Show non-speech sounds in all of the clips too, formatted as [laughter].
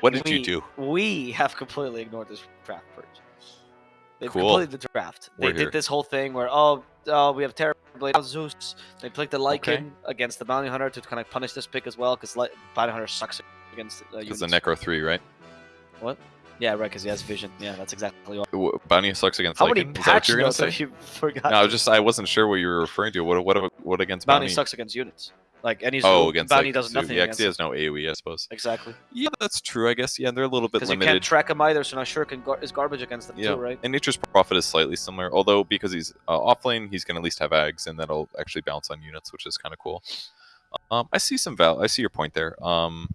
What did we, you do? We have completely ignored this draft purge. They've Cool. completed the draft. They We're did here. this whole thing where oh, oh we have now Zeus. They picked the Lycan Okay. against the Bounty Hunter to kind of punish this pick as well because Bounty Hunter sucks against uh, Because the. Necro 3, right? What? Yeah, right. Because he has vision. Yeah, that's exactly what. Bounty sucks against How many Lycan? What patch you were gonna notes [laughs] have you forgot? No, I was just I wasn't sure what you were referring to. What what what against Bounty Bounty? sucks against units. Like any Oh, Zoo, against Bounty like, does nothing Yeah, he has no AOE, I suppose. Exactly. Yeah, that's true. I guess. Yeah, they're a little bit Because you limited. can't track him either, so now Shuriken gar- is garbage against them Yeah, too, right? and Nature's Prophet is slightly similar, although because he's uh, offlane, he's going to at least have ags, and that'll actually bounce on units, which is kind of cool. Um, I see some val. I see your point there. Um,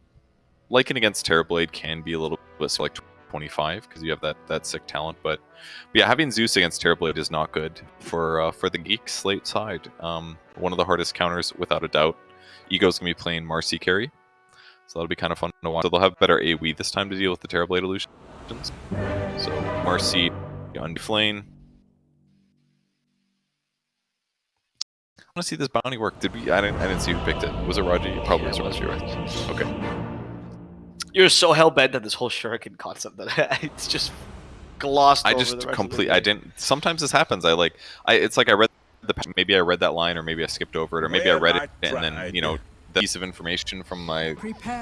Lycan against Terrorblade can be a little bit so like 25 because you have that that sick talent, but, but yeah, having Zeus against Terrorblade is not good for uh, for the geek slate side. Um, one of the hardest counters, without a doubt. Ego's gonna be playing Marci carry, so that'll be kind of fun to watch. So they'll have better AoE this time to deal with the Terrorblade illusions. So Marci on flame. I want to see this bounty work. Did we? I didn't. I didn't see who picked it. Was it Raji? Probably Yeah, it was Raji, right? Okay. You're so hell bent on this whole Shuriken concept that [laughs] it's just glossed I just rest of the complete. I didn't. Sometimes this happens. I like. I. It's like I read the. Maybe I read that line, or maybe I skipped over it, or maybe I read I it and then you know the piece of information from my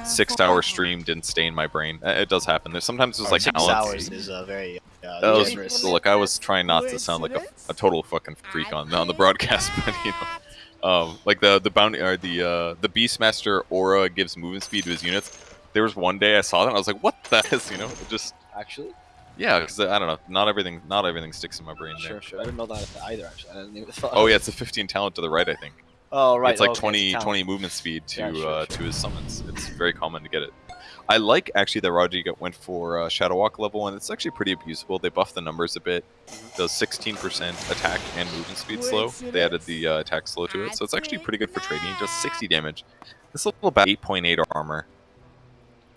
six-hour stream didn't stay in my brain. It does happen. There's sometimes there's like Six hours is uh, very uh, was, generous. look, I was trying not to sound like a, a total fucking freak on on the broadcast, [laughs] but you know, um, like the the bounty or the uh, the Beastmaster aura gives movement speed to his units. There was one day I saw that and I was like, what the [laughs] is you know, it just Actually, yeah, because I don't know, not everything not everything sticks in my brain there. sure, sure. I didn't know that either. Actually, I didn't even [laughs] thought. Oh yeah, it's a 15 talent to the right, I think. Oh right. it's like okay, 20 talent. 20 movement speed to Yeah, sure, uh, sure. to his summons. It's very common to get it. I like actually that Raji got- went for uh, Shadow Walk level one. It's actually pretty abusable. They buffed the numbers a bit. Mm-hmm. Does 16% attack and movement speed slow. They added the uh, attack slow to it, so it's actually pretty good for trading. Just 60 damage. This little about 8.8 armor,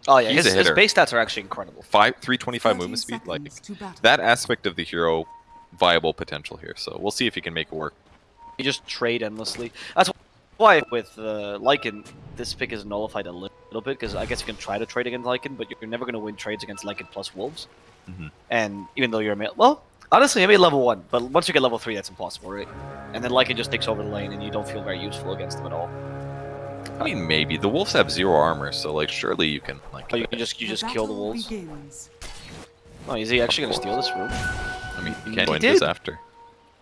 Oh yeah, He's his, a his base stats are actually incredible. five 325 movement speed. Like seconds to battle. that aspect of the hero, viable potential here. So we'll see if he can make it work. You just trade endlessly. That's why with uh, Lycan, this pick is nullified a little bit because I guess you can try to trade against Lycan, but you're never going to win trades against Lycan plus Wolves. Mhm. And even though you're a male, well, honestly, maybe level one, but once you get level three, that's impossible, right? And then Lycan just takes over the lane, and you don't feel very useful against them at all. I mean, maybe the wolves have zero armor, so like surely you can like. Oh, you can just you just kill the wolves. begins. Oh, is he actually going to steal this room? I mean, you He can go into this did. after.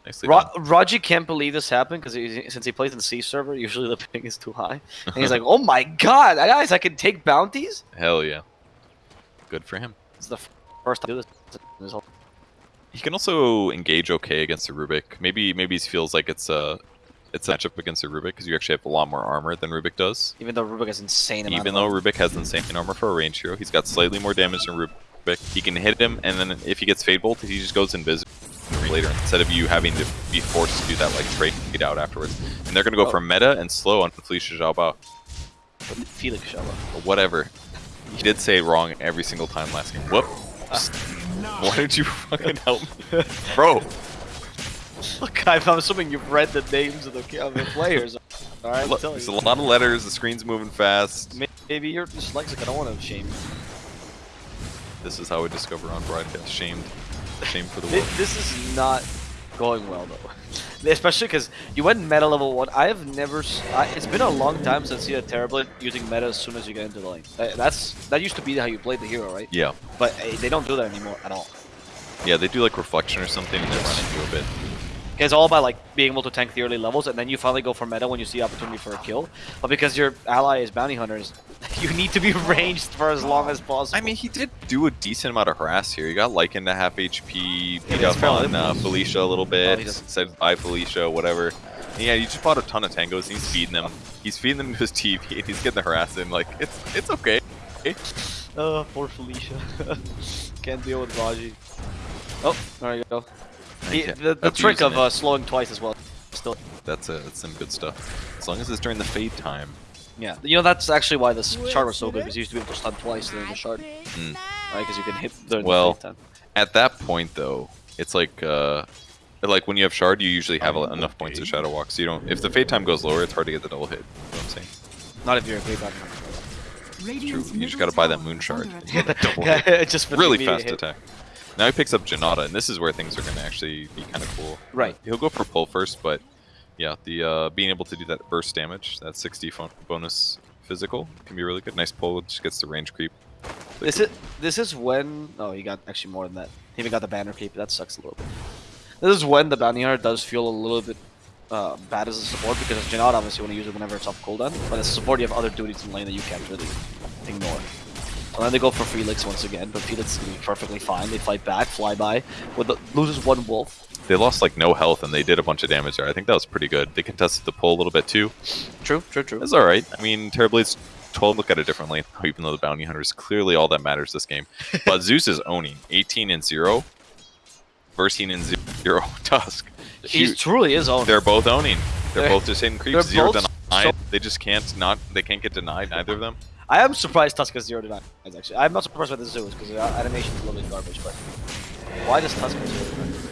Nicely Ro- done. Raji can't believe this happened because since he plays in C server, [laughs] usually the ping is too high, and he's like, [laughs] "Oh my god, guys, I can take bounties." Hell yeah. Good for him. It's the first time I do this. in his whole- He can also engage okay against the Rubik. Maybe maybe he feels like it's a it's a matchup against the Rubik because you actually have a lot more armor than Rubik does. Even though Rubik has insane amount Even though Rubik has insane armor for a range hero, he's got slightly more damage than Rubik. He can hit him, and then if he gets Fade Bolt, he just goes invisible later instead of you having to be forced to do that like trade it out afterwards. And they're gonna go Oh. for meta and slow on Felicia Xiaobao. Felix. Or whatever. He did say wrong every single time last game. Whoop. Ah. [laughs] Why don't you fucking help me? [laughs] Bro, [laughs] Look, I'm I'm assuming you've read the names of the, of the players. [laughs] All right, look, I'm there's a lot of letters, the screen's moving fast. Maybe you're dyslexic. I don't want to shame you. This is how we discover on broadcast. Shamed. Shame for the world. This is not going well though, [laughs] especially because you went meta level one. I have never. s I it's been a long time since you had Terrorblade using meta as soon as you get into the lane. That- That's that used to be how you played the hero, right? Yeah. But eh, they don't do that anymore at all. Yeah, they do like reflection or something and then run into a bit. It's all about like being able to tank the early levels, and then you finally go for meta when you see opportunity for a kill. But because your ally is bounty hunters, [laughs] you need to be [laughs] ranged for as long as possible. I mean, he did do a decent amount of harass here. He got Lycan to half HP, beat that's up on uh, Felicia a little bit, he doesn't- said bye Felicia, whatever. And yeah, he just bought a ton of tangos and he's feeding them. He's feeding them to [laughs] his TV and he's getting the harass in. Like, it's it's okay. oh, poor Felicia. Can't deal with Raji. Oh, there you go. He, Yeah, the the trick of uh, slowing twice as well. Still, That's a, that's some good stuff. As long as it's during the fade time. yeah. You know that's actually why this shard was so good because you used to be able to stun twice during the shard, Mm. right? Because you can hit during Well, the fade time. At that point, though, it's like uh, like when you have shard, you usually have Oh, enough points to shadow walk. So you don't. If the fade time goes lower, it's hard to get the double hit. You know what I'm saying? Not if you're a great bounty hunter. True. You just got to buy that moon shard. [laughs] Double [laughs] hit. Yeah, just for the really fast hit. attack. Now he picks up Jinada, and this is where things are going to actually be kind of cool. Right. He'll go for pull first, but yeah, the uh, being able to do that burst damage, that 60 bonus physical, can be really good. Nice pull, just gets the range creep. This is this is when oh he got actually more than that. He even got the banner creep. That sucks a little bit. This is when the bounty hunter does feel a little bit uh, bad as a support because Janot obviously want to use it whenever it's off cooldown, but as a support you have other duties in lane that you can't really ignore. And then they go for Felix once again, but Felix is gonna be perfectly fine. They fight back, fly by, with the, loses one wolf. They lost like no health, and they did a bunch of damage there. I think that was pretty good. They contested the pull a little bit too. True, true, true. That's all right. I mean, Terrorblade's 12 look at it differently, even though the bounty hunter is clearly all that matters this game. [laughs] But Zeus is owning 18 and 0, 13 and 0 [laughs] Tusk. He Huge. truly is owning. They're both owning. They're, They're- both just hitting creeps. Zero denied. They just can't not. They can't get denied. Neither of them. I am surprised Tusk has zero denies actually. I'm not surprised by the Zeus because the uh, animation is a little bit garbage, but why does Tusk have zero denies?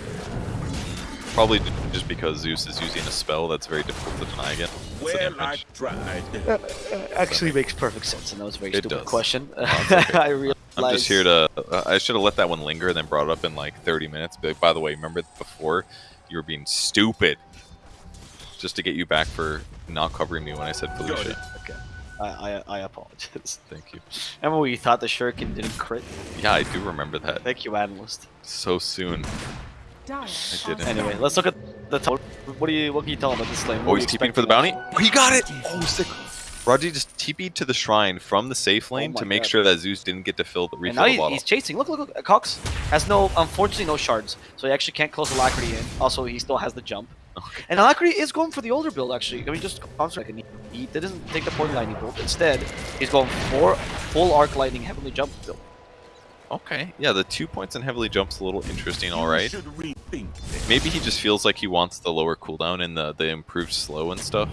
Probably just because Zeus is using a spell that's very difficult to deny again. Well, I damage. tried. Uh, uh, actually makes perfect sense, and that was a very It stupid does. question. [laughs] it's okay. I realized. I'm just here to. Uh, I should have let that one linger and then brought it up in like 30 minutes. But by the way, remember before you were being stupid, just to get you back for not covering me when I said Got Felicia. Okay. I, I, I apologize. [laughs] Thank you. Remember when you thought the shuriken didn't crit? Yeah, I do remember that. Thank you, analyst. So soon. I didn't. Anyway, let's look at the top. What do you what can you tell him about this lane? Oh, he's TP'ing for the bounty. Oh, he got it. Oh, sick. Raji just TP'd to the shrine from the safe lane Oh to make God. sure that Zeus didn't get to fill the And refill now the he, bottle. he's chasing. Look, look, look. Cox has no, unfortunately, no shards, so he actually can't close Alacrity in. Also, he still has the jump. Okay. And Alacrity is going for the older build, actually. I mean, just concentrate. He, he didn't take the point lightning bolt. Instead, he's going for full arc lightning heavenly jump build. Okay. Yeah, the two points in heavenly jump's a little interesting. All right. Should rethink. Maybe he just feels like he wants the lower cooldown and the the improved slow and stuff.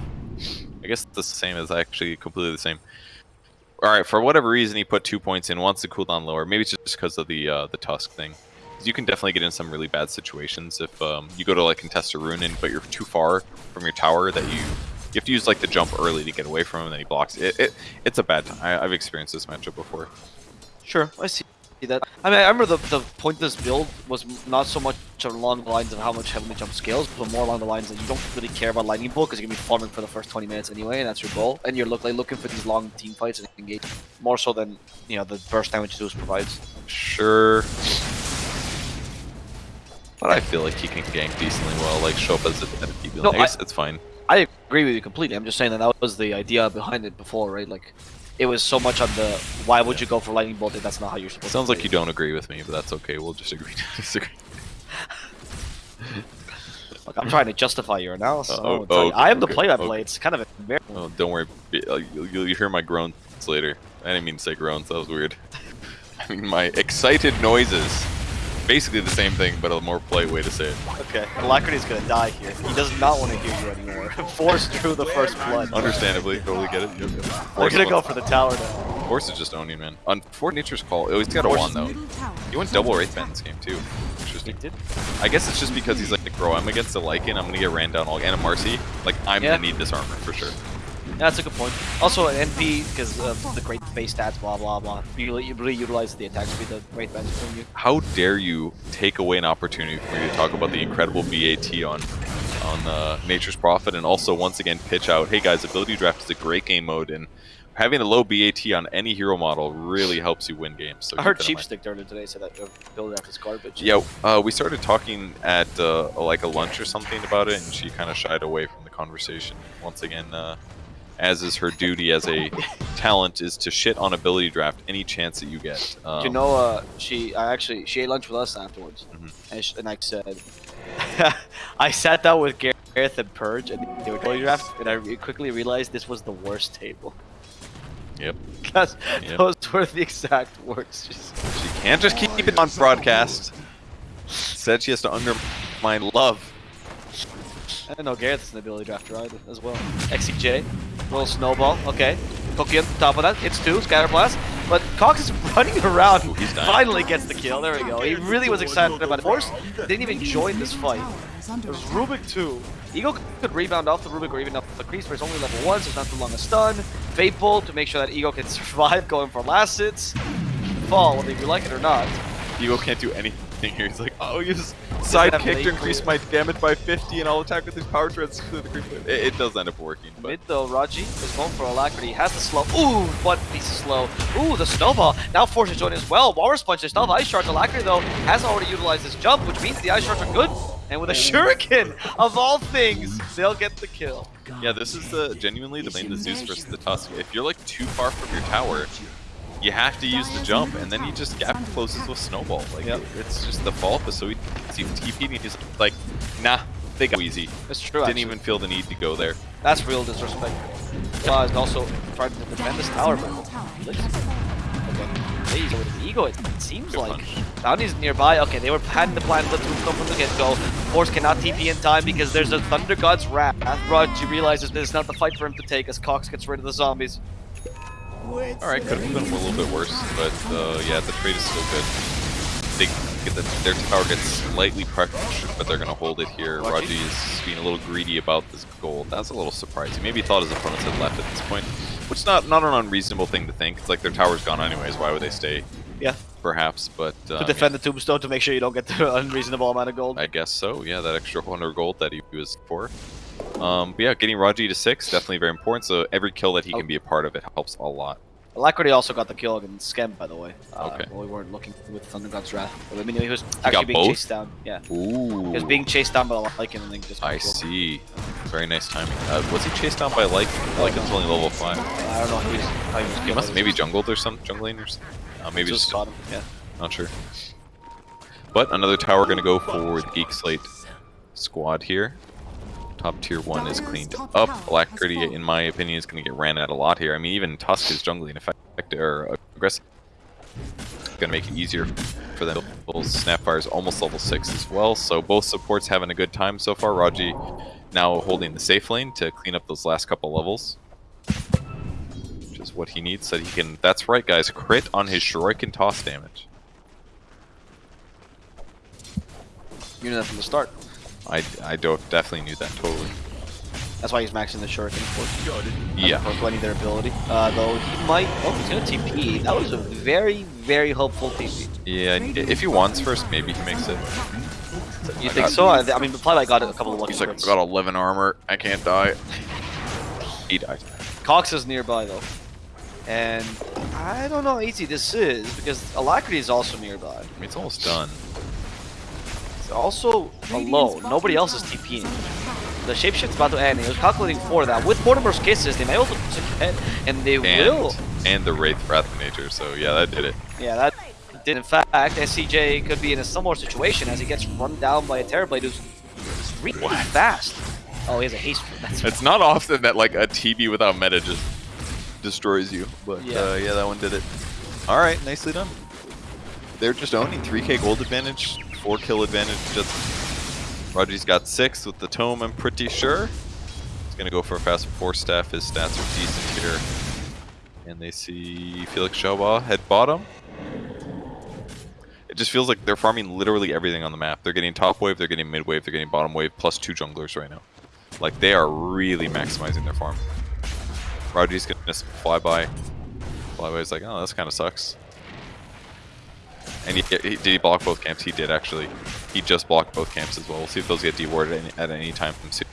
I guess the same as actually completely the same. All right, for whatever reason he put two points in, wants the cooldown lower. Maybe it's just because of the uh, the tusk thing. You can definitely get in some really bad situations if um, you go to like contest a rune and but you're too far from your tower that you you have to use like the jump early to get away from him and then he blocks it. it it's a bad time. I, I've experienced this matchup before. Sure, I see that. I mean, I remember the, the point of this build was not so much along the lines of how much heavenly jump scales, but more along the lines that you don't really care about lightning bolt because you're gonna be farming for the first 20 minutes anyway, and that's your goal. And you're look, like looking for these long team fights and engage more so than you know the burst damage Zeus provides. Sure. But I feel like he can gank decently well, like show up as a, at a P. No, I guess it's fine. I agree with you completely. I'm just saying that that was the idea behind it before, right? Like, it was so much on the why would you go for lightning bolt if that's not how you're supposed Sounds to like you don't agree with me, but that's okay. We'll just agree to [laughs] disagree. Like, I'm trying to justify your analysis. Uh, I, oh, you. okay, I am the okay, play I okay. play. It's kind of embarrassing. Oh, don't worry. Uh, You'll, you'll hear my groans later. I didn't mean to say groans. That was weird. [laughs] I mean my excited noises. Basically the same thing, but a more polite way to say it. Okay, Alacrity's gonna die here. He does not want to hear you anymore. [laughs] Force drew the first blood. Understandably, totally get it. Yep, yep. We're gonna go for the tower now. Force is just owning, man. On for Nature's Call, oh, he's got a Force one is- though. He went double Wraith Band this game too. Interesting. did. I guess it's just because he's like, bro, I'm against a Lycan, I'm gonna get ran down all and a Marci. Like, I'm Yeah. gonna need this armor for sure. That's a good point. Also, an NP because of the great base stats, blah blah blah. You, you really utilize the attack speed that Great Ben's giving you. How dare you take away an opportunity for me to talk about the incredible BAT on on uh, Nature's Prophet, and also once again pitch out, hey guys, Ability Draft is a great game mode, and having a low BAT on any hero model really helps you win games. So I heard that in Cheap mind. Stick earlier today said that uh, build draft is garbage. Yeah, uh, we started talking at uh, like a lunch or something about it, and she kind of shied away from the conversation. Once again, uh, as is her duty as a talent, is to shit on ability draft any chance that you get. Um, you know, uh, she I actually she ate lunch with us afterwards, Mhm. and, sh and I said, [laughs] I sat down with Gareth and Purge, and they were building draft, and I re- quickly realized this was the worst table. Yep. [laughs] Because Yep. those were the exact words. Just, [laughs] She can't just keep it on broadcast. Said she has to undermine love. I don't know Gareth's an ability drafter either as well. XCJ, little snowball. Okay, Cookie on top of that. Hits two, scatter blast. But Cox is [laughs] running around. Ooh. Finally gets the kill. There we go. He really was excited about it. Force didn't even join this fight. It was Rubik 2. Eagle could rebound off the Rubik or even off the crease, but it's only level 1, so it's not too long a stun. Fateful to make sure that Ego can [laughs] survive going for last hits. Fall, whether you like it or not. Ego can't do anything here. He's like, oh, you just side have kick to increase my damage by 50 and I'll attack with these power treads through [laughs] the creep. It, it does end up working, but Mid though, Raji is going for Alacrity. Has the slow. Ooh, one piece of slow. Ooh, the snowball. Now forces join as well. Walrus punch. There's still Ice Shards. Alacrity though has already utilized his jump, which means the Ice Shards are good. And with a oh. Shuriken, of all things, they'll get the kill. yeah, this is the genuinely the lane the Zeus versus the Tusk. If you're like too far from your tower, you have to use the jump, and then he just gap closes with Snowball. Like Yep. it's just the fault. But so he he TP'd and he's like, nah, they got easy. It's true. Didn't actually. even feel the need to go there. That's real disrespect. Claw is also trying to defend this tower, but okay. He's with the ego. It seems Good like punch. Bounty's nearby. Okay, they were had the plan to come from the get-go. Force cannot TP in time because there's a Thunder God's wrath. Raji realizes this is not the fight for him to take as Cox gets rid of the zombies. All right, could have been a little bit worse, but uh, yeah, the trade is still good. They get the, their tower gets slightly pressured, but they're gonna hold it here. Raji? Raji is being a little greedy about this gold. That's a little surprising. Maybe he thought his opponents had left at this point, which is not not an unreasonable thing to think. It's like their tower's gone anyways. Why would they stay? Yeah. Perhaps, but uh, To defend the tombstone to make sure you don't get the [laughs] unreasonable amount of gold. I guess so. Yeah, that extra 100 gold that he was for. Um, but yeah, getting Raji to six definitely very important. So every kill that he can be a part of it helps a lot. Alacrity also got the kill against Skem, by the way. Uh, Okay. well, we weren't looking with Thunder God's wrath. I mean, he was actually got being both? chased down. Yeah. Ooh. He was being chased down by the Lycan and then just I see. Very nice timing. Uh, was he chased down by like Lycan's only level five? I don't know he was, he was He must maybe jungled or some jungling or something. Uh, maybe just just him. Yeah. not sure. But another tower gonna go for the Geek Slate squad here. Top tier one is cleaned up. Alacrity, in my opinion, is gonna get ran at a lot here. I mean, even Tusk is jungling effective or aggressive. Gonna make it easier for them. Snapfire is almost level six as well, so both supports having a good time so far. Raji now holding the safe lane to clean up those last couple levels which is what he needs so he can that's right guys crit on his shuriken toss damage You knew that from the start. I i don't definitely knew that totally That's why he's maxing the Shuriken for Got it. yeah for blending their ability. Uh, though he might. Oh, he's gonna TP. That was a very, very hopeful TP. yeah if he wants first maybe he makes it You I think got- so? I, I mean, Flyby got a couple of lucky he's like i crits. got 11 armor i can't die he died Cox is nearby though, and I don't know how easy this is because Alacrity is also nearby. I mean, it's almost done Also alone. Nobody else is TPing. The shapeshift's about to end. He was calculating for that. With Mortimer's kisses, they may also ahead, and they will. and and the wraith wrath of nature so yeah that did it Yeah, that did. In fact, SCJ could be in a similar situation as he gets run down by a Terrorblade who's really What? fast. Oh, he has a haste. [laughs] That's it's not often that like a tb without meta just destroys you but Yeah. uh, yeah that one did it all right nicely done they're just owning 3k gold advantage 4 kill advantage just Raji's got 6 with the tome I'm pretty sure he's gonna go for a fast 4 staff his stats are decent here and they see Felix Shawa head bottom it just feels like they're farming literally everything on the map. They're getting top wave, they're getting mid wave, they're getting bottom wave, plus two junglers right now. Like they are really maximizing their farm. Raji's gonna fly by. Flyby's like, oh, this kind of sucks. And he, he, did he block both camps? He did actually. He just blocked both camps as well. We'll see if those get dewarded at any, at any time soon.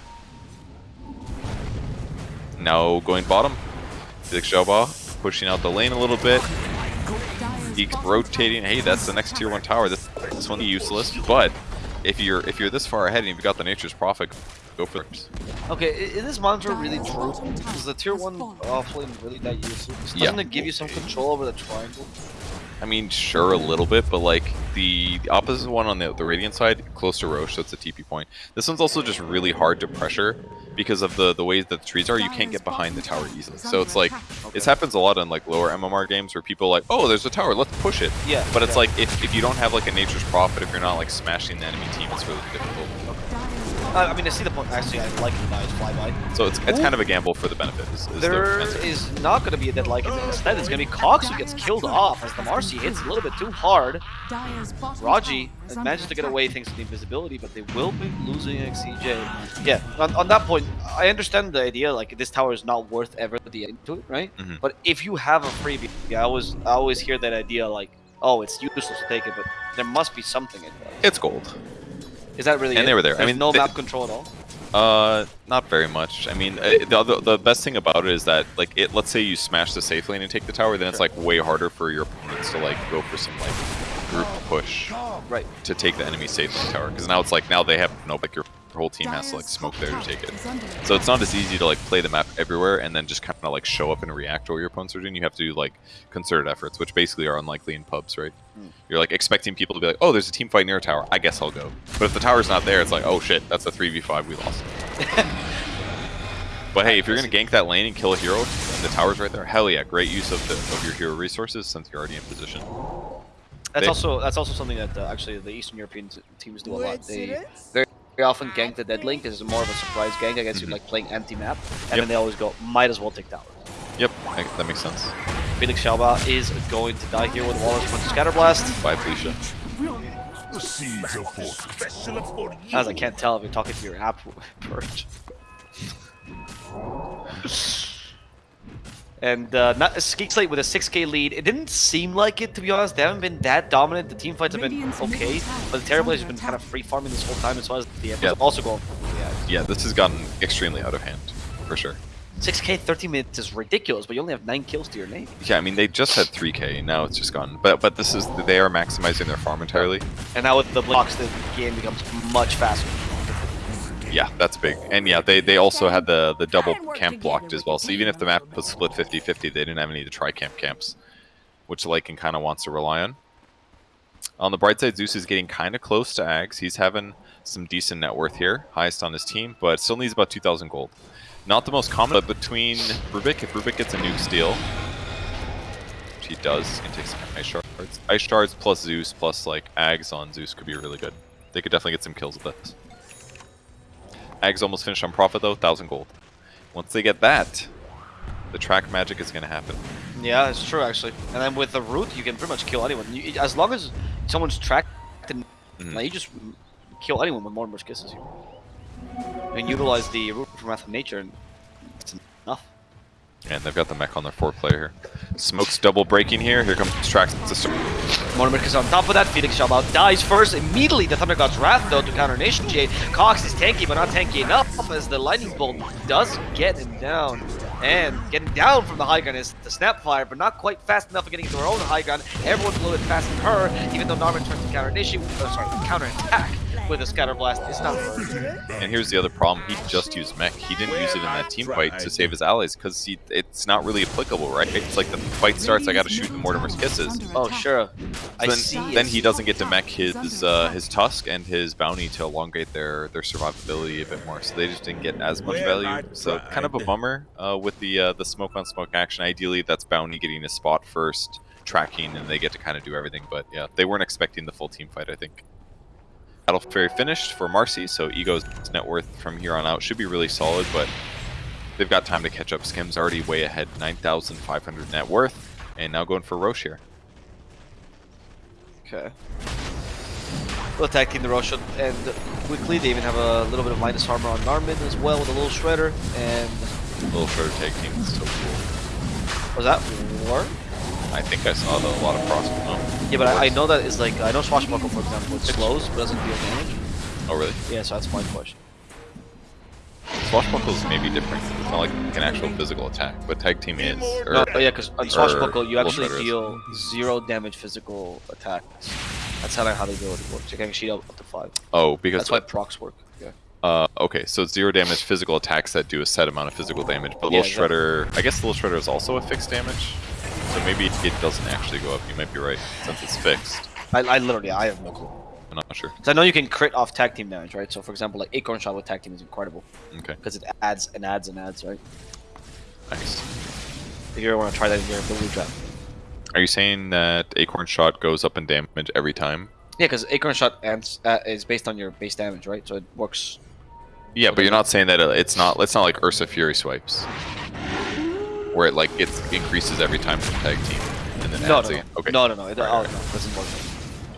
Now going bottom. Felix Shoba pushing out the lane a little bit. Geeks rotating. Hey, that's the next tier one tower. This this one's useless, but if you're if you're this far ahead and you've got the Nature's Prophet, go for it. Okay, is this monitor really true? Is the tier 1 uh, offlane really that useful? Doesn't Yeah. it give you some control over the triangle? I mean, sure, a little bit, but like the, the opposite one on the, the Radiant side, close to Rosh, so it's a TP point. This one's also just really hard to pressure because of the the ways that the trees are. You can't get behind the tower easily. So it's like this happens a lot in like lower MMR games where people are like, oh, there's a tower, let's push it. Yeah. But it's yeah. like if, if you don't have like a Nature's Prophet, if you're not like smashing the enemy team, it's really difficult. I I mean, I see the point. Actually, I like the guy's flyby. So it's it's kind of a gamble for the benefit. Is, is There answer. is not going to be a dead like. Instead, it's going to be Cox who gets killed off as the Marci hits a little bit too hard. Raji manages to get away thanks to the invisibility, but they will be losing XCJ. Yeah, on, on that point, I understand the idea. Like this tower is not worth ever the into it, right? Mhm. But if you have a freebie, yeah, I always I always hear that idea like, oh, it's useless to take it, but there must be something in it. It's gold. Is that really? And it? they were there. I mean, no they- map control at all. Uh, not very much. I mean, uh, the, the the best thing about it is that like it. Let's say you smash the safe lane and take the tower, then it's like way harder for your opponents to like go for some like group push Right. to take the enemy safe lane tower. Because now it's like now they have no like your whole team has to like smoke there to take it. So it's not as easy to like play the map everywhere and then just kind of like show up and react to what your opponents are doing. You have to do like concerted efforts, which basically are unlikely in pubs, right? Hmm. You're like expecting people to be like, "Oh, there's a team fight near a tower. I guess I'll go." But if the tower's not there, it's like, "Oh shit, that's a three v five. We lost." [laughs] but hey, if you're gonna gank that lane and kill a hero, and the tower's right there, hell yeah, great use of the of your hero resources since you're already in position. That's They- also that's also something that uh, actually the Eastern European t- teams do a lot. They very, very often gank the dead link. It's more of a surprise gank. I guess you're Mhm. like playing empty map, and Yep. then they always go, might as well take tower. Yep, that makes sense. Felix Shalba is going to die here with Wallace going to Scatterblast. Bye, Felicia. The seeds of fortune. Special for you. As I can't tell if you're talking to your app [laughs] Purge. [laughs] And uh, not Geek Slate with a 6k lead. It didn't seem like it, to be honest. They haven't been that dominant. The team fights have been okay, but the is Terrible has been kind of free farming this whole time as well as the Yeah. also going. Yeah. Yeah, this has gotten extremely out of hand, for sure. 6k 30 minutes is ridiculous, but you only have 9 kills to your name. Yeah, I mean they just had 3k, now it's just gone. But but this is they are maximizing their farm entirely. And now with the blocks, the game becomes much faster. Yeah, that's big. And yeah, they, they also had the, the double camp blocked as well. So even if the map was split 50-50, they didn't have any of the tri-camp camps, which Lycan kind of wants to rely on. On the bright side, Zeus is getting kind of close to Ags. He's having some decent net worth here, highest on his team, but still needs about 2,000 gold. Not the most common, but between Rubik, if Rubik gets a nuke steal, which he does, and takes some ice shards. Ice shards plus Zeus plus like Ags on Zeus could be really good. They could definitely get some kills with this. Ags almost finished on Prophet though, thousand gold. Once they get that, the track magic is gonna happen. Yeah, it's true actually. And then with the root, you can pretty much kill anyone. You, as long as someone's tracked, and Mhm. like, you just kill anyone with more and more kisses here. And utilize the root from Wrath of Nature, and it's enough. And they've got the mech on their four player. Here. Smoke's double breaking here. Here comes Trax to. Monomerk is on top of that. Felix Shalbout dies first. Immediately, the Thunder God's Wrath, though, to counter initiate. Cox is tanky, but not tanky enough as the Lightning Bolt does get him down. And getting down from the high gun is the Snapfire, but not quite fast enough for getting to her own high gun. Everyone's a little bit faster than her, even though Narman turns to counter initiate. Oh, sorry, counter attack with a Scatter Blast. It's not her. And here's the other problem. He just used mech. He didn't use it in that team fight to save his allies because it's not really applicable, right? It's like the fight starts, I gotta shoot the Mortimer's kisses. Oh, sure. I then, see. then he doesn't get to mech his uh, his tusk and his bounty to elongate their their survivability a bit more. So they just didn't get as much value. So kind of a bummer uh, with the uh, the smoke on smoke action. Ideally, that's bounty getting a spot first, tracking, and they get to kind of do everything. But yeah, they weren't expecting the full team fight. I think. Battle Fury finished for Marci, so Ego's net worth from here on out should be really solid, but they've got time to catch up. Skem's already way ahead, 9,500 net worth, and now going for Rosh here. Okay. We'll the Rosh and quickly they even have a little bit of minus armor on Narman as well with a little shredder and Little shredder tag team is so cool. was that war? I think I saw the, a lot of cross. Oh, Yeah, but I, I know that is like I know Swashbuckle for example it slows but doesn't deal damage. oh really? Yeah, so that's my question. Swashbuckle is maybe different. It's not like an actual physical attack, but tag team is. Or, No, oh yeah, because uh, on Swashbuckle you actually Shredder deal zero damage physical attacks. That's how how they the ability works. You can sheet up up to five. oh, because That's why procs work. Uh, okay, so zero damage physical attacks that do a set amount of physical damage. But Yeah, Little Shredder, I guess Little Shredder is also a fixed damage, so maybe it doesn't actually go up. You might be right since it's fixed. I, I literally I have no clue. I'm not sure. So I know you can crit off tag team damage, right? So for example, like Acorn Shot with tag team is incredible Okay, because it adds and adds and adds, right? nice. If you ever want to try that in your ability draft. Are you saying that Acorn Shot goes up in damage every time? Yeah, because Acorn Shot uh, is based on your base damage, right? So it works Yeah, but you're not saying that uh, it's not. It's not like Ursa Fury swipes, where it like it increases every time from tag team, and then No, adds no, no, again. Okay. no, no, no. It, Right, oh, right. no, it doesn't work.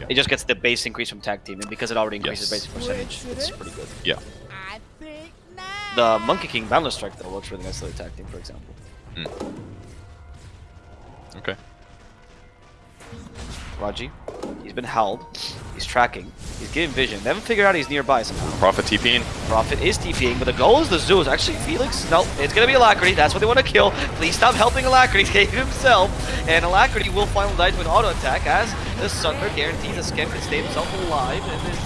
Yeah. It just gets the base increase from tag team, and because it already increases Yes. basic percentage, it's pretty good. Yeah. I think. The Monkey King Boundless Strike though works really nicely with tag team, for example. Okay. Raji, he's been held. He's tracking. He's getting vision. They haven't figured out he's nearby somehow. Prophet TPing. Prophet is TPing, but the goal is the Zeus. Actually, Felix, no, it's gonna be Alacrity. That's what they want to kill. Please stop helping Alacrity [laughs] save himself. And Alacrity will finally die to an auto attack as the Sunder guarantees Skem can stay himself alive and his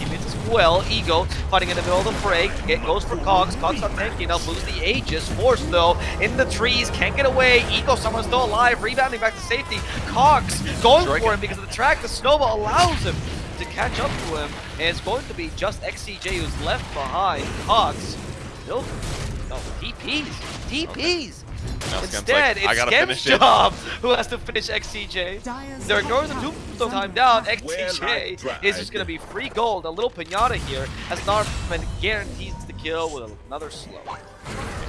well. Ego fighting in the middle of the fray. It goes for Cogs. Cogs not tanky enough. Loses the Aegis. Force though in the trees. Can't get away. Ego somehow still alive. Rebounding back to safety. Cogs going for him because of the track. The Snowball allows him to catch up to him, and it's going to be just XCJ who's left behind. Cogs, still, no, TPs, TPs. Now Skem's Instead, like, I it's Skem's finish it. job [laughs] who has to finish XCJ. They're ignoring the tombstone time down. XCJ is just going to be free gold. A little pinata here as Narman guarantees the kill with another slow.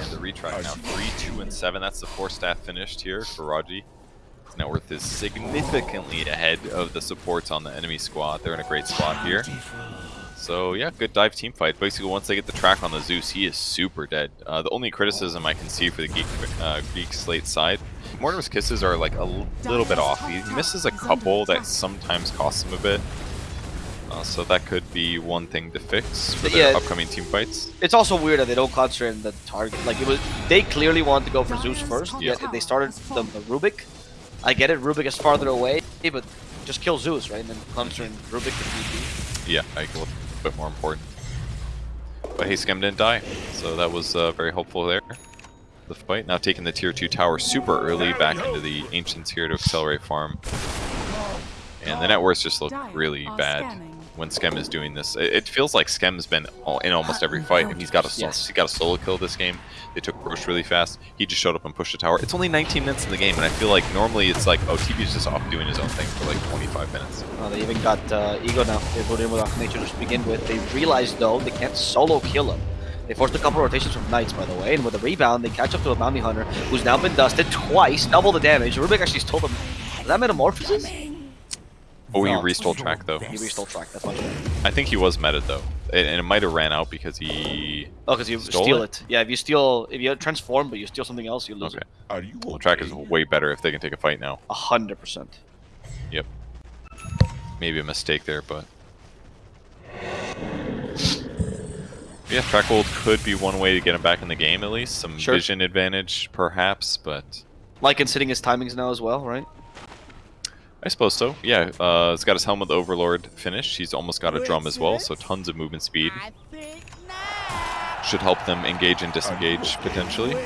And the retry now three, two, and seven. That's the four staff finished here for Raji. His net worth is significantly ahead of the supports on the enemy squad. They're in a great spot here. So yeah, good dive team fight. Basically, once they get the track on the Zeus, he is super dead. Uh, the only criticism I can see for the Geek, uh, Greek Slate side, Mortimer's kisses are like a little bit off. He misses a couple that sometimes costs him a bit. Uh, so that could be one thing to fix for their Yeah. upcoming team fights. It's also weird that they don't concentrate on the target. Like it was, they clearly wanted to go for Zeus first. Yeah. Yet they started the, the Rubik. I get it, Rubik is farther away, but just kill Zeus, right? And then concentrate on Rubik to TP. Yeah, I think a little bit more important. But hey, Skem didn't die, so that was uh, very helpful there. The fight now taking the tier 2 tower super early back into the Ancients here to accelerate farm. And the net worths just look really bad when Skem is doing this. It, it feels like Skem's been all, in almost every fight, and he's got a Yes. he got a solo kill this game. They took Rosh really fast. He just showed up and pushed the tower. It's only 19 minutes in the game, and I feel like normally it's like, oh, TB's just off doing his own thing for like 25 minutes. Uh, they even got uh, Ego now. They put in with Nature to begin with. They realized though they can't solo kill him. They forced a couple rotations from Knights, by the way, and with a rebound, they catch up to a Bounty Hunter who's now been dusted twice, double the damage. Rubik actually stole them. Is that Metamorphosis? Oh, he restole track though. He restole track. That's much better. I think he was meta though, and, and it might have ran out because he. Oh, because you Stole steal it? it? Yeah, if you steal, if you transform, but you steal something else, you lose Okay, it. Are you well, track is way better if they can take a fight now. A hundred percent. Yep. Maybe a mistake there, but. Yeah, track hold could be one way to get him back in the game at least. Some Sure. vision advantage, perhaps, but Like considering his timings now as well, right? I suppose so. Yeah, uh, he's got his helmet overlord finished. He's almost got a drum as well, so tons of movement speed. Should help them engage and disengage potentially.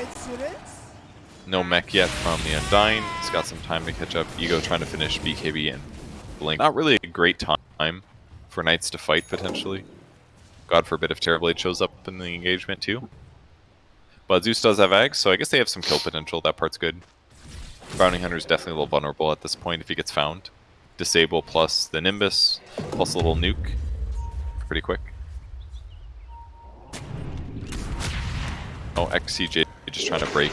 No mech yet from the Undying. He's got some time to catch up. Ego trying to finish BKB and Blink. Not really a great time for Knights to fight, potentially. God forbid if Terrorblade shows up in the engagement, too. But Zeus does have Ags, so I guess they have some kill potential. That part's good. Bounty is definitely a little vulnerable at this point if he gets found. Disable plus the Nimbus, plus a little nuke. Pretty quick. Oh, XCJ just trying to break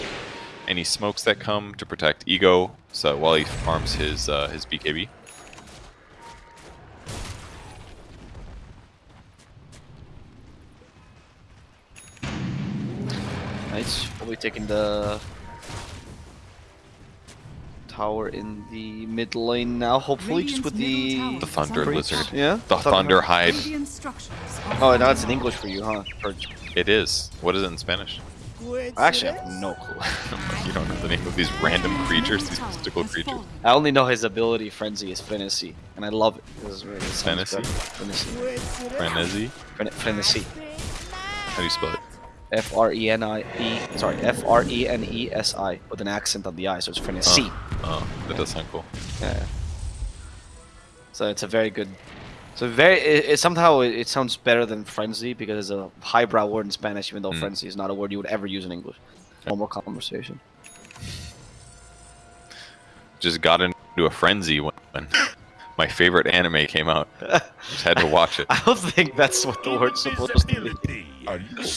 any smokes that come to protect Ego, so while he farms his uh, his BKB. Will be taking the tower in the mid lane now, hopefully, just with the. The Thunder Lizard. Yeah? The Thunder Hide. Oh, now it's in English for you, huh? Or- It is. What is it in Spanish? I actually have no [laughs] clue. you don't know the name of these random creatures, these mystical creatures. I only know his ability, Frenzy, is Frenzy, and I love it. It was really- Frenzy? good. Frenzy. Frenzy? Frenzy. How do you spell it? F R E N I E. Sorry, F R E N E S I with an accent on the I, so it's Frenzy. Oh, that does sound cool. Yeah. So it's a very good. So very. It, it somehow it, it sounds better than frenzy because it's a highbrow word in Spanish, even though Mm. frenzy is not a word you would ever use in English. Normal conversation. Just got into a frenzy when, when my favorite anime came out. Just had to watch it. [laughs] I don't think that's what the word's supposed to be. Invisibility. Are you okay?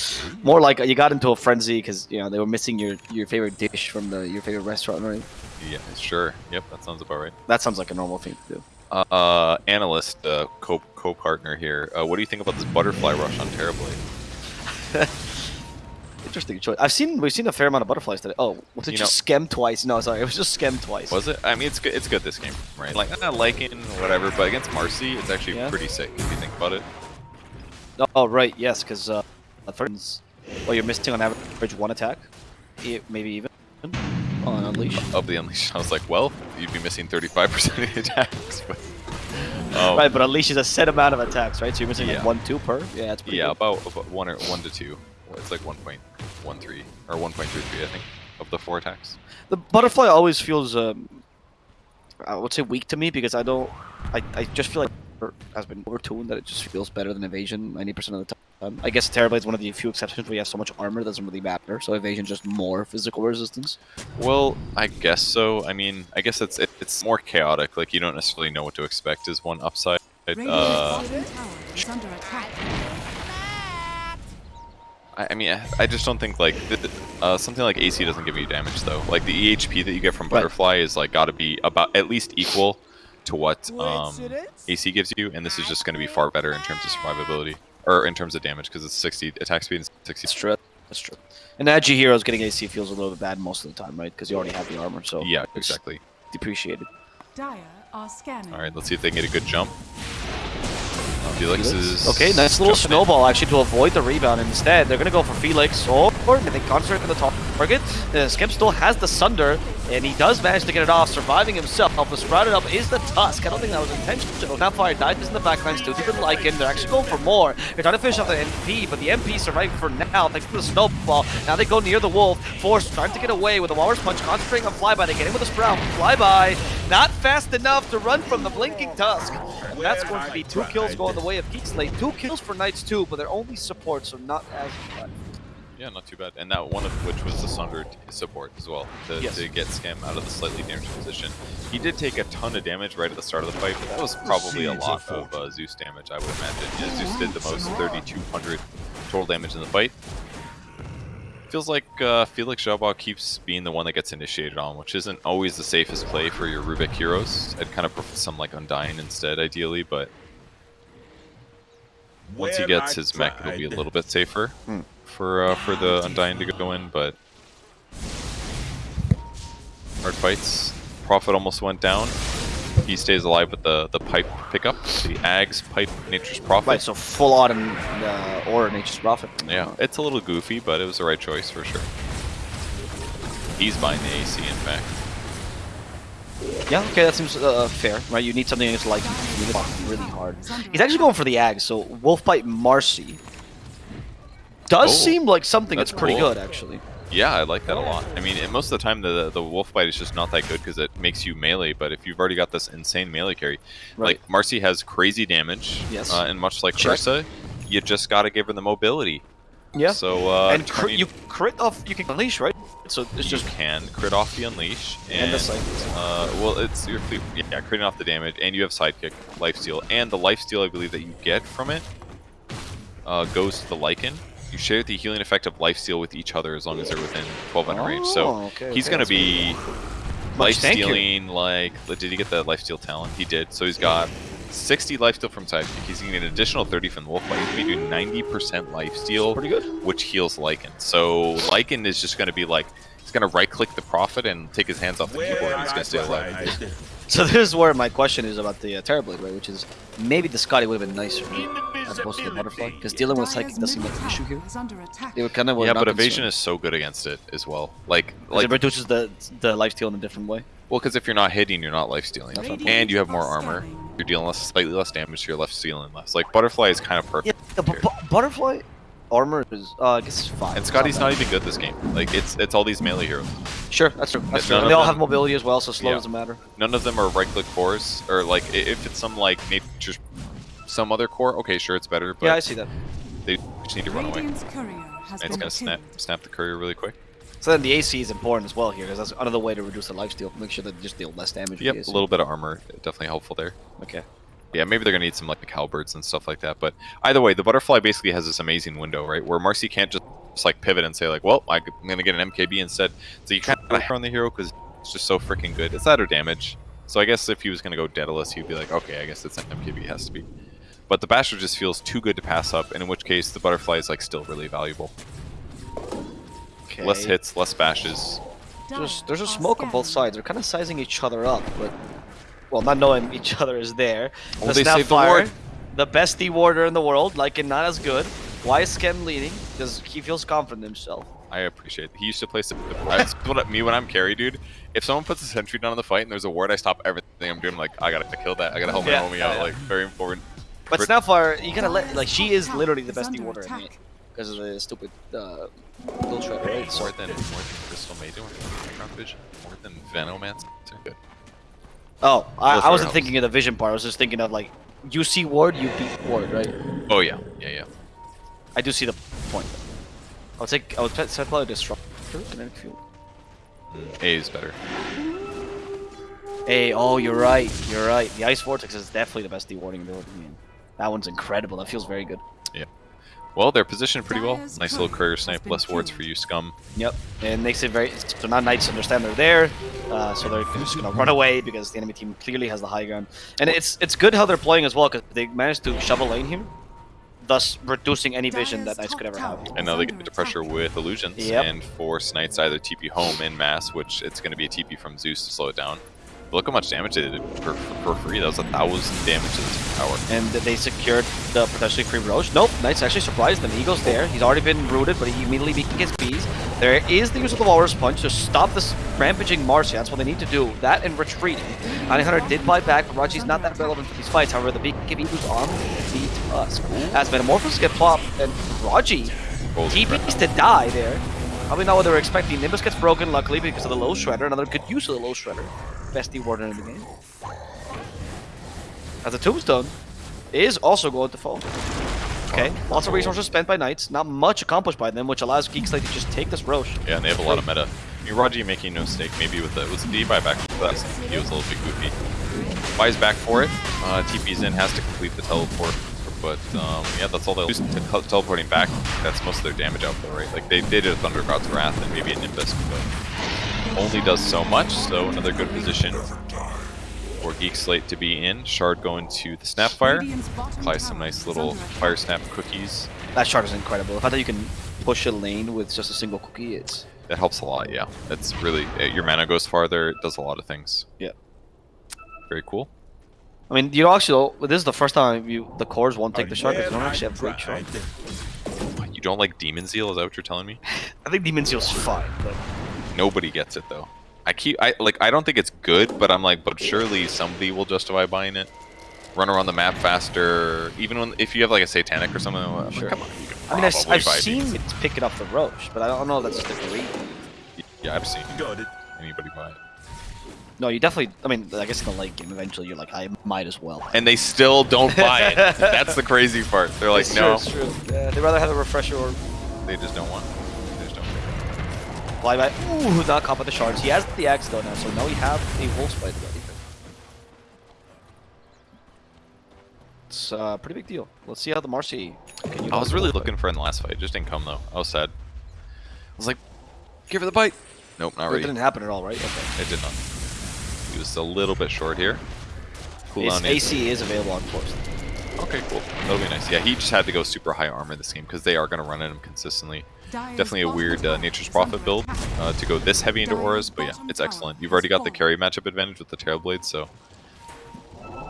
More like you got into a frenzy because you know they were missing your your favorite dish from the your favorite restaurant, right? Yeah, sure. Yep, that sounds about right. That sounds like a normal thing to do. Uh, uh analyst, uh, co co partner here. Uh, what do you think about this butterfly rush on Terrorblade? [laughs] Interesting choice. I've seen we've seen a fair amount of butterflies today. Oh, was it You just scam twice? No, sorry, it was just scam twice. Was it? I mean, it's good. It's good this game, right? Like, I'm not liking whatever, but against Marci, it's actually Yeah. pretty sick if you think about it. Oh, oh, right, yes, because uh, at first, well, you're missing on average one attack, maybe even on unleash. Of the unleash, I was like, well, you'd be missing 35% of the attacks. [laughs] But, um, Right, but unleash is a set amount of attacks, right? So you're missing Yeah. like one, two per. Yeah, that's pretty yeah, good. about, about one or one to two. It's like 1.13 or 1.33, I think, of the four attacks. The butterfly always feels, um, I would say, weak to me because I don't. I, I just feel like it has been overtuned that it just feels better than evasion 90% of the time. I guess Terrorblade is one of the few exceptions where you have so much armor it doesn't really matter. So evasion just more physical resistance. Well, I guess so. I mean, I guess it's it, it's more chaotic. Like you don't necessarily know what to expect. Is one upside. Uh, I, I mean, I, I just don't think like th- th- uh, something like AC doesn't give you damage though. Like the EHP that you get from Right. Butterfly is like got to be about at least equal to what um, AC gives you, and this is just going to be far better in terms of survivability or in terms of damage because it's 60 attack speed and 60. That's true. That's true. And edgy heroes getting AC feels a little bit bad most of the time, right? Because you already have the armor, so Yeah, exactly. depreciated. Dire are scanning. All right, let's see if they can get a good jump. Uh, Felix is Okay, nice little jumping in. snowball actually to avoid the rebound. Instead, they're gonna go for Felix or, or they concentrate on the top target. Uh, still has the Sunder, and he does manage to get it off, surviving himself. help The sprouted up is the Tusk. I don't think that was intentional. Now Fire dies in the backlines, still deep in Lycan. They're actually going for more. They're trying to finish off the MP, but the MP surviving for now thanks to the snowball. Now they go near the Wolf. Force trying to get away with the Walrus Punch, concentrating on Flyby. They get in with a Sprout. Flyby, not fast enough to run from the Blinking Tusk. And that's going to be two kills going the way of Geek Slate. Two kills for Knights too, but they're only support, so not as bad. Yeah, not too bad. And that one of which was the Sundered support as well, to, Yes. to get Skem out of the slightly damaged position. He did take a ton of damage right at the start of the fight, but that was probably a lot of uh, Zeus damage, I would imagine. Yeah, Zeus did the most, 3,200 total damage in the fight. Feels like uh, Felix Jabba keeps being the one that gets initiated on, which isn't always the safest play for your Rubik heroes. I'd kind of prefer some like Undying instead, ideally, but once he gets his mech, it'll be a little bit safer Hmm. For uh, for the Undying to go in, but hard fights. Prophet almost went down. He stays alive with the the pipe pickup, the Ags pipe Nature's Prophet. Right, so full autumn uh, or Nature's Prophet. Yeah, it's a little goofy, but it was the right choice for sure. He's buying the AC, in fact. Yeah, okay, that seems uh, fair, right? You need something that's like really, hard. He's actually going for the Ag, so Wolfbite Marci does Oh, seem like something that's, that's pretty cool. good, actually. Yeah, I like that a lot. I mean, most of the time the the wolf bite is just not that good because it makes you melee. But if you've already got this insane melee carry, Right. like Marci has crazy damage, Yes. uh, and much like Check. You just got to give her the mobility. Yeah. So uh, and crit, turning- you crit off, you can unleash, right? So it's you just can crit off the unleash And and, the sidekick. uh, well, it's your fleet, yeah, critting off the damage, and you have sidekick, life steal, and the life steal I believe that you get from it uh, goes to the Lycan. You share the healing effect of lifesteal with each other as long as they're within 1200 range. So Oh, okay, he's okay, gonna be Much life stealing like did he get the life steal talent? He did. So he's got 60 life steal from sidekick. He's gonna get an additional 30 from the wolf. He's gonna be doing 90% life steal pretty good. which heals Lycan. So Lycan is just going to be like, he's going to right click the Prophet and take his hands off the keyboard and he's going to stay alive. So this is where my question is about the uh, Terrorblade, right? Which is maybe the Skadi would have been nicer as opposed to the Butterfly, because dealing with Psychic does seem like an issue here. under. They were kind of Yeah, but evasion is so good against it as well. Like, like like, it reduces the the lifesteal in a different way. well, because if you're not hitting, you're not life stealing, That's and you have more armor. You're dealing less, slightly less damage, so you're left stealing less. Like Butterfly is kind of Yeah, perfect. the bu- here. bu- Butterfly armor is uh, I guess it's five. And Skadi's bad. not even good this game. Like it's it's all these melee heroes. Sure, that's true. That's true. And they all them- have mobility as well, so slow Yeah. doesn't matter. None of them are right click cores, or like if it's some like nature's some other core, okay, sure, it's better, but yeah, I see that. they just need to run away. Radiant's courier has And it's been gonna snap snap the courier really quick. So then the AC is important as well here, because that's another way to reduce the lifesteal. Make sure that you just deal less damage. Yep, a little bit of armor, definitely helpful there. Okay. Yeah, maybe they're gonna need some like halberds and stuff like that. But either way, the butterfly basically has this amazing window, right, where Marci can't just, just like pivot and say like, well, I'm gonna get an MKB instead. So you kind of on the hero because it's just so freaking good. It's that or damage. So I guess if he was gonna go Daedalus, he'd be like, okay, I guess it's an MKB has to be. But the Basher just feels too good to pass up, and in which case the butterfly is like still really valuable. Okay. Less hits, less bashes. There's, there's a smoke on both sides. They're kind of sizing each other up, but well, not knowing [laughs] each other is there. Well, the they saved the ward. the best D-warder in the world, like and not as good. Why is Skem leading? Because he feels confident in himself. I appreciate it. He used to play some. That's what me when I'm carry, dude. If someone puts a sentry down in the fight and there's a ward, I stop everything I'm doing. I'm like, I gotta kill that. I gotta help my Yeah, homie yeah, out. yeah. Like, very important. But For- Snapfire, you gotta let like she is literally the best under D-warder in the attack. game because of the stupid uh, build shredder, right? So More than more than Crystal Maiden, more than Background Vision, more than Venomancer. Good. Oh, I, I wasn't helps. thinking of the vision part. I was just thinking of like, you see ward, you beat ward, right? Oh yeah, yeah, yeah. I do see the point. I'll take. I'll set set probably disruptor kinetic field. Mm, A is better. A. oh, you're right. You're right. The ice vortex is definitely the best dewarding ability. Man. That one's incredible. That feels very good. Yeah. Well, they're positioned pretty well. Nice little courier snipe, less wards for you, scum. Yep. And makes it very. So now knights understand they're there, uh, so they're just gonna run away because the enemy team clearly has the high ground. And it's it's good how they're playing as well because they managed to shove a lane here, thus reducing any vision that Dyer's knights could ever have. And now they get to pressure with illusions Yep. and force knights either TP home in mass, which it's going to be a TP from Zeus to slow it down. Look how much damage they did for, for free. That was a thousand damage to this tower. And they secured the potentially free Rosh. Nope, Knights actually surprised them. Eagle's there. He's already been rooted, but he immediately gets bees. There is the use of the Walrus Punch to stop this rampaging Marci. That's what they need to do. That and retreating. Bounty Hunter did buy back, but Raji's not that relevant for these fights. However, the big give Ego's on the Tusk. As Metamorphosis get plopped, and Raji TP's to die there. Probably not what they were expecting. Nimbus gets broken, luckily, because of the Lil' Shredder. Another good use of the Lil' Shredder. Best warden in the game. As the tombstone is also going to fall. Okay, lots of resources spent by knights, not much accomplished by them, which allows Geek Slate to just take this Rosh. Yeah, and they have a lot of meta. I mean, Raji making no mistake, maybe with the was the buyback. He was a little bit goofy. Buys back for it. Uh, TP's in, has to complete the teleport. But um, yeah, that's all they'll to teleporting back. That's most of their damage output, right? Like they, they did a Thunder God's Wrath and maybe a Nimbus, but only does so much. So another good position for Geek Slate to be in. Shard going to the Snapfire. Apply some nice little. Firesnap cookies. That shard is incredible. The fact that you can push a lane with just a single cookie, it's That helps a lot, yeah. That's really uh, your mana goes farther. It does a lot of things. Yeah. Very cool. I mean, you actually, this is the first time you the cores won't take the shard because they don't actually have great shard. You don't like Demon Zeal? Is that what you're telling me? [laughs] I think Demon Zeal's fine, but Nobody gets it though. I keep I like I don't think it's good, but I'm like, but surely somebody will justify buying it. Run around the map faster, even when if you have like a satanic or something. I'm like, Sure. come on, you can I mean, I've, I've seen it pick it up the Rosh, but I don't know if that's just a great. Yeah, I've seen Got it. anybody buy it, No, you definitely. I mean, I guess in the late game, eventually you're like, I might as well. and they still don't buy it. [laughs] That's the crazy part. They're like, It's no, true, it's true. Yeah, they'd rather have a refresher or they just don't want. They just don't. care. fly by. Ooh, not caught by the shards. He has the axe though now, so now we have a wolf bite ready. It's uh, a pretty big deal. Let's see how the Marci can use I was really looking for in the last fight. It just didn't come though. I was sad. I was like, give her the bite. Nope, not really. It ready. didn't happen at all, right? Okay. It did not. He was a little bit short here. His Cooldown is AC is available on force. okay. Cool. That'll be nice. Yeah, he just had to go super high armor in this game because they are going to run at him consistently. Definitely a weird uh, Nature's Prophet build uh, to go this heavy into auras, but yeah, it's excellent. You've already got the carry matchup advantage with the Terrorblade, so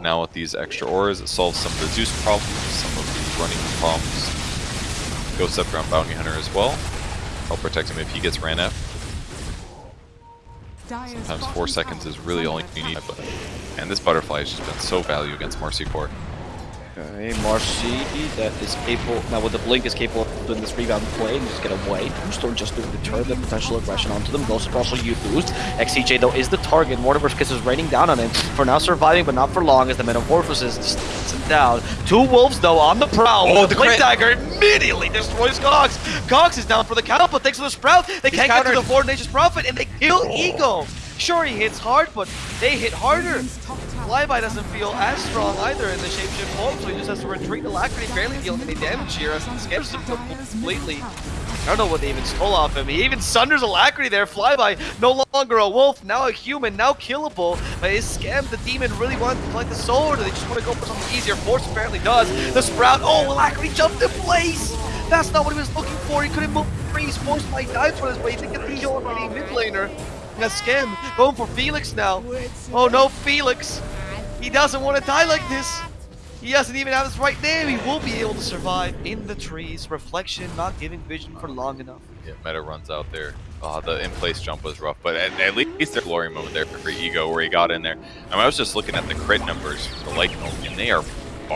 now with these extra auras, it solves some of the Zeus problems, some of the running problems. Ghost up around Bounty Hunter as well. Help protect him if he gets ran at. Sometimes four seconds is really all you need. But, and this butterfly has just been so value against Marci Core. Okay, Marci that is capable now with the blink is capable of doing this rebound play and just get away. Tombstone just to deter the potential aggression onto them. Ghost also you boost. XCJ though is the target. Mortimer's Kiss is raining down on him. For now surviving, but not for long as the Metamorphosis just sits him down. Two wolves though on the prowl. Oh, the the blink dagger immediately destroys Cox. Cox is down for the count, but thanks to the sprout, they can't get to the Four Nations Prophet and they kill Ego. Sure, he hits hard, but they hit harder. Flyby doesn't feel as strong either in the shapeshift form, so he just has to retreat. Alacrity barely dealing any damage here as he scares him completely. I don't know what they even stole off him. He even sunders Alacrity there. Flyby, no longer a wolf, now a human, now killable. Uh, but his scam, the demon, really wanted to collect the soul, or they just want to go for something easier. Force apparently does. The Sprout, oh, Alacrity jumped in place! That's not what he was looking for. He couldn't move freeze. Force might die for his way. They get the heal on mid laner. A scam going for Felix now. Oh no, Felix! He doesn't want to die like this. He doesn't even have his right name. He will be able to survive in the trees. Reflection not giving vision for long enough. Yeah, meta runs out there. Oh, the in-place jump was rough, but at, at least their glory moment there for Ego where he got in there. I, mean, I was just looking at the crit numbers for Lycanroc, and they are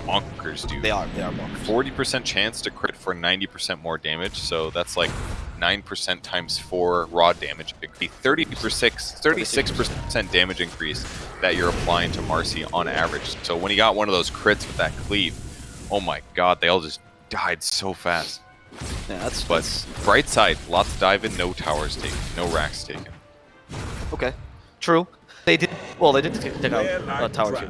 bonkers, dude. They are. They are bonkers. 40% chance to crit for 90% more damage, so that's like 9% times 4 raw damage. 36, 36% damage increase that you're applying to Marci on average. So when he got one of those crits with that cleave, oh my god, they all just died so fast. Yeah, that's But that's- bright side, lots of dive in, no towers taken, no racks taken. okay. True. They did. Well, they did take take out Well, I uh, tower tier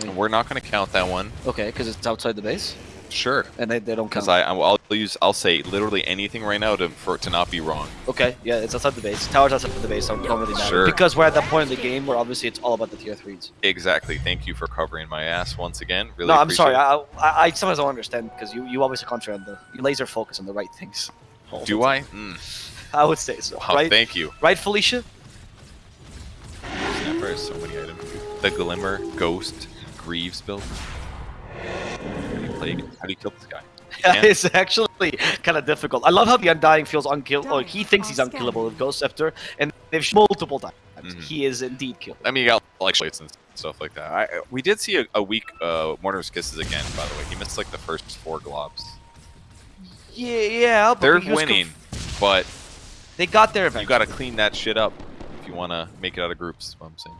tried. we're not going to count that one. Okay, because it's outside the base, Sure. and they, they don't count. Because I, I'll use, I'll say literally anything right now to, for it to not be wrong. Okay, yeah, it's outside the base. Towers outside the base, so it don't really matter. Sure. Because we're at that point in the game where obviously it's all about the tier threes. Exactly. Thank you for covering my ass once again. Really no, I'm sorry. I, I, I sometimes don't understand because you, you obviously concentrate on the you laser focus on the right things. [laughs] Do. I? Mm. I would say so. Wow, right, thank you. right, Felicia. Snapper has so many items. The Glimmer, Ghost, Greaves build. How do you play? How do you kill this guy? [laughs] Yeah. it's actually kind of difficult. I love how the Undying feels unkillable. Or he thinks he's unkillable with Ghost Scepter, and they've shown multiple times Mhm. he is indeed killed. I mean, you got like slates and stuff like that. I, we did see a, a weak uh, Warner's Kisses again, by the way. He missed like the first four globs. Yeah, yeah. But They're winning, but they got there you got to clean that shit up if you want to make it out of groups. Is what I'm saying.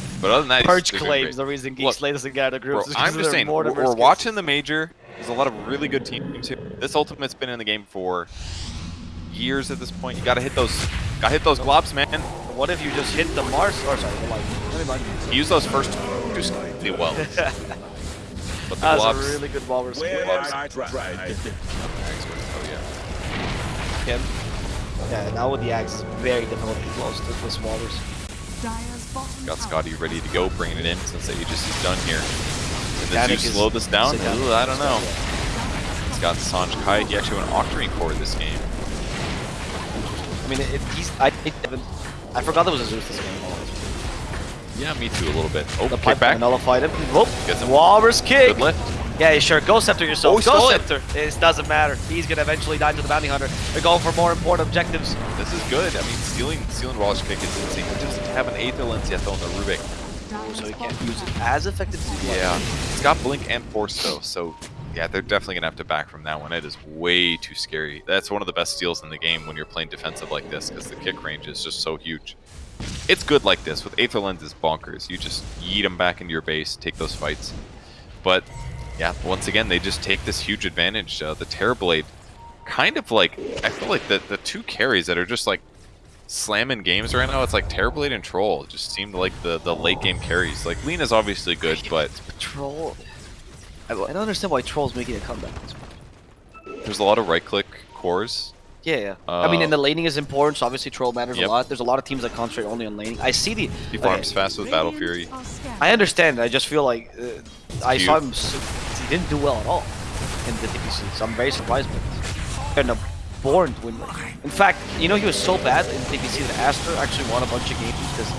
[laughs] But other than that, he's- Purge claims the reason Geek Look, Slay doesn't get out of Bro, groups is because I'm just saying, we're, Mortimer's we're watching the major. There's a lot of really good teams here. This ultimate's been in the game for years at this point. You gotta hit those, gotta hit those globs, man. What if you just hit the Mars? Or sorry, the light. Never mind. Those first two really well. [laughs] But the That's globs, a really good Walrus skill. Well, I tried. oh yeah. Again. Yeah, now with the axe, very difficult to close to this Walrus. Dyer's bottom Got Skadi ready to go, bringing it in since the Aegis is done here. And the Zeus slow this down? Ooh, I don't know. He's got Sange Kai. He actually went Octarine core this game. I mean, it, he's. I, I forgot there was a Zeus this game. Yeah, me too, a little bit. Oh, The kick back. nullified him. Whoop. Gets him. Walrus kick. Good lift. Yeah, sure. Go Scepter yourself. Oh, Go stole it. It doesn't matter. He's gonna eventually die to the bounty hunter. They're going for more important objectives. This is good. I mean, stealing stealing Walrus kick is insane. Doesn't have an Aether Lens yet, though, on the Rubik. So he can't use it as effective as he Yeah. It's got Blink and Force, though, so yeah, they're definitely going to have to back from that one. It is way too scary. That's one of the best steals in the game when you're playing defensive like this, because the kick range is just so huge. It's good like this. With Aether Lens, it's bonkers. You just yeet them back into your base, take those fights. But yeah, once again, they just take this huge advantage. Uh, the Terrorblade, kind of like, I feel like the, the two carries that are just like slamming games right now, it's like Terrorblade and Troll. It just seemed like the, the late game carries. Like, Lina's obviously good, but Troll. I, I don't understand why Troll's making a comeback. at this point. there's a lot of right click cores. Yeah, yeah. I mean, Uh, and the laning is important, so obviously Troll matters Yep. a lot. There's a lot of teams that concentrate only on laning. I see the. He okay, farms fast with Battle Fury. Radiant are scanning. I understand. I just feel like uh, I Cute. saw him. s- He didn't do well at all in the DPC, so I'm very surprised by this. Born to win. In fact, you know he was so bad in DPC that Aster actually won a bunch of games because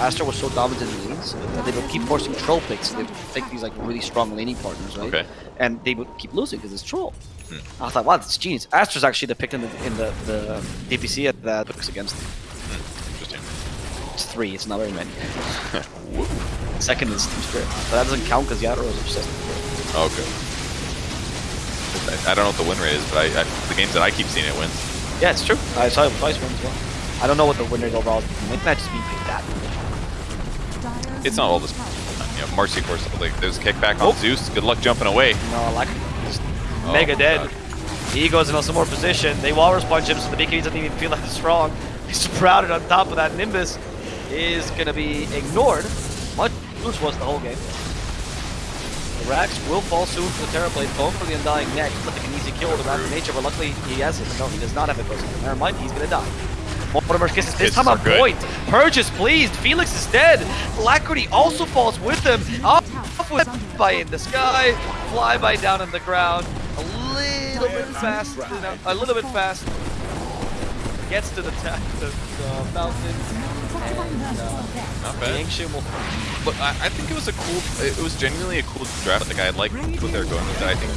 Aster was so dominant in lanes that they would keep forcing troll picks. They would pick these like really strong laning partners, right? Okay. And they would keep losing because it's troll. Hmm. I thought, wow, that's genius. Aster's actually the pick in the in the, the DPC at that picks against. Interesting. It's three. It's not very many. [laughs] Second is Team Spirit, but that doesn't count because Yatoro is obsessed. with okay. I, I don't know what the win rate is, but I, I, the games that I keep seeing it wins. Yeah, it's true. I saw it twice win as well. I don't know what the win rate overall. is. Maybe not just picked that. It's not all this. You know, Marci, of course, like, there's a kickback on Zeus. Good luck jumping away. No, I like just Oh, mega dead. God. He goes into some more position. They walrus punch him, so the BKB doesn't even feel that strong. [laughs] He's sprouted on top of that Nimbus. Is gonna be ignored. Bruce was the whole game. The Rax will fall soon to the Terrorblade, going for the Undying next, looking an easy kill with the Rapid Nature, but luckily he has it. No, he does not have it, Ghost. Never mind, he's gonna die. Mortimer's kisses this Kisses time on good. point. Purge is pleased. Felix is dead. Alacrity also falls with him. Off with by in the sky, fly by down on the ground. A little bit fast, a little bit fast. Gets to the, ta- the, the mountain. And, Not bad. Ancient will But I, I think it was a cool. It was genuinely a cool draft. Like I like what they're going with. it. I think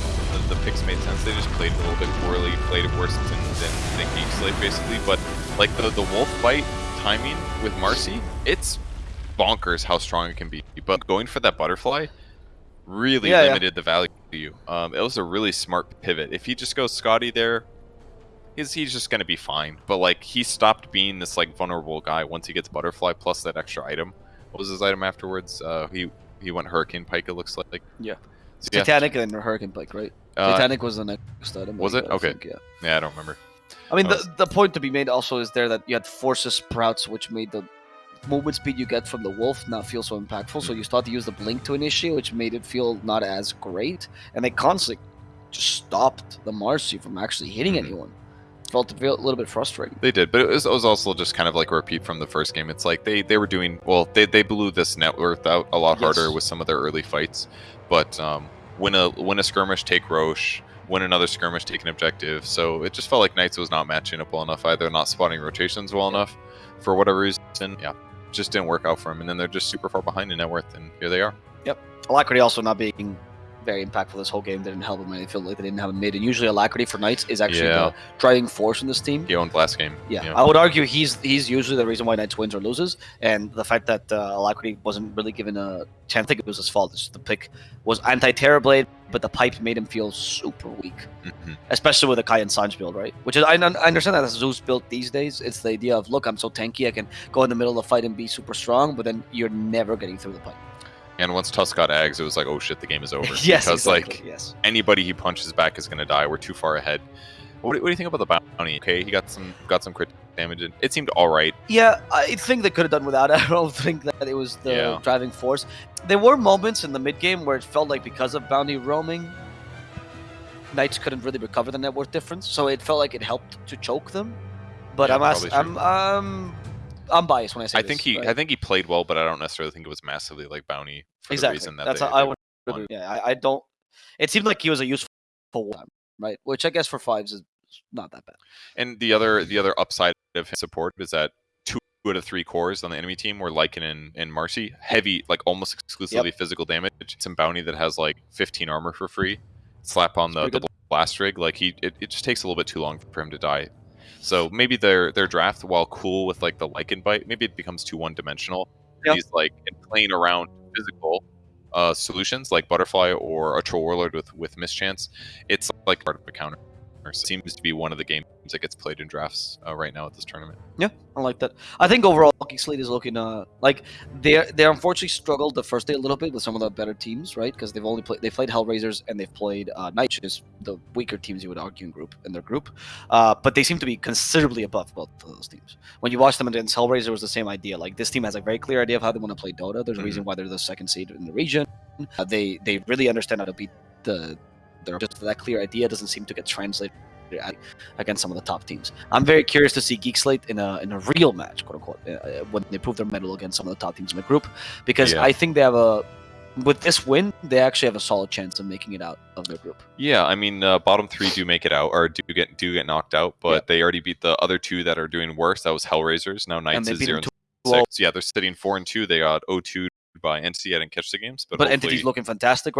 the, the picks made sense. They just played a little bit poorly, played it worse than than, than Geek Slate basically. But like the the wolf bite timing with Marci, it's bonkers how strong it can be. But going for that butterfly really Yeah, yeah. limited the value to you. Um, it was a really smart pivot. If he just goes Skadi there. He's, he's just gonna be fine, but like he stopped being this like vulnerable guy once he gets butterfly plus that extra item. What was his item afterwards? Uh, he he went Hurricane Pike. It looks like. Yeah. So, yeah. Titanic and Hurricane Pike, right? Uh, Titanic was the next item. was I it? Okay. think, yeah. yeah, I don't remember. I mean, That the, was- the point to be made also is there that you had Forces Sprouts, which made the movement speed you get from the Wolf not feel so impactful. So you start to use the Blink to initiate, which made it feel not as great. And they constantly just stopped the Marci from actually hitting Mhm. anyone. Felt a little bit frustrating. They did, but it was, it was also just kind of like a repeat from the first game. It's like they, they were doing well. They, they blew this net worth out a lot harder with some of their early fights, but um, win a win a skirmish, take Rosh, win another skirmish, take an objective. So it just felt like Knights was not matching up well enough either, not spotting rotations well enough for whatever reason. Yeah, just didn't work out for them, and then they're just super far behind in net worth, and here they are. Yep, Alacrity also not being very impactful this whole game They didn't help him. I feel like they didn't have a mid. And usually Alacrity for Knights is actually Yeah. the driving force in this team. He owned last game. Yeah, I would argue he's he's usually the reason why Knights wins or loses, and the fact that uh, Alacrity wasn't really given a chance. I think it was his fault. It's just the pick was anti-Terrorblade, but the pipe made him feel super weak, Mhm. especially with the Kai and Sange build, right? Which is I, I understand that Zeus built these days. It's the idea of look, I'm so tanky, I can go in the middle of the fight and be super strong, but then you're never getting through the pipe. And once Tusk got Ags, it was like, oh shit, the game is over. [laughs] yes, because exactly. like yes. anybody he punches back is gonna die. We're too far ahead. What, do- what do you think about the bounty? Okay, he got some got some crit damage. In. It seemed all right. Yeah, I think they could have done without it. [laughs] I don't think that it was the Yeah. driving force. There were moments in the mid game where it felt like because of bounty roaming, Knights couldn't really recover the net worth difference, so it felt like it helped to choke them. But Yeah, I'm I'm I'm biased when I say I this, think he? I think he played well, but I don't necessarily think it was massively like bounty for exactly. the reason that That's they, I would. Yeah, I, I don't. It seemed like he was a useful one, right? Which I guess for fives is not that bad. And the other the other upside of his support is that two out of three cores on the enemy team were Lycan and, and Marci. Heavy, like almost exclusively physical damage. Some bounty that has like 15 armor for free. Slap on the, the blast rig. Like he it, it just takes a little bit too long for him to die. So maybe their their draft, while cool with like the Lycan bite, maybe it becomes too one dimensional. Yep. He's like in playing around physical uh, solutions like Butterfly or a Troll Warlord with with Mischance. It's like part of the counter. It seems to be one of the games that gets played in drafts uh, right now at this tournament. Yeah, I like that. I think overall, Geek Slate is looking uh like they they unfortunately struggled the first day a little bit with some of the better teams, right? Because they've only played they played Hellraisers and they've played uh, is the weaker teams you would argue in group in their group. Uh, but they seem to be considerably above both of those teams. When you watch them against Hellraiser, was the same idea. Like this team has a very clear idea of how they want to play Dota. There's a reason why they're the second seed in the region. Uh, they they really understand how to beat the. Their just that clear idea doesn't seem to get translated against some of the top teams. I'm very curious to see Geek Slate in a in a real match, quote unquote, uh, when they prove their mettle against some of the top teams in the group, because Yeah. I think they have a with this win, they actually have a solid chance of making it out of their group. Yeah, I mean, uh, bottom three do make it out or do get do get knocked out, but Yeah. they already beat the other two that are doing worse. That was Hellraisers. Now Knights is zero and 2-0. six. Yeah, they're sitting four and two. They got 0-2 by NC. I didn't catch the games, but, But, hopefully- entity's looking fantastic right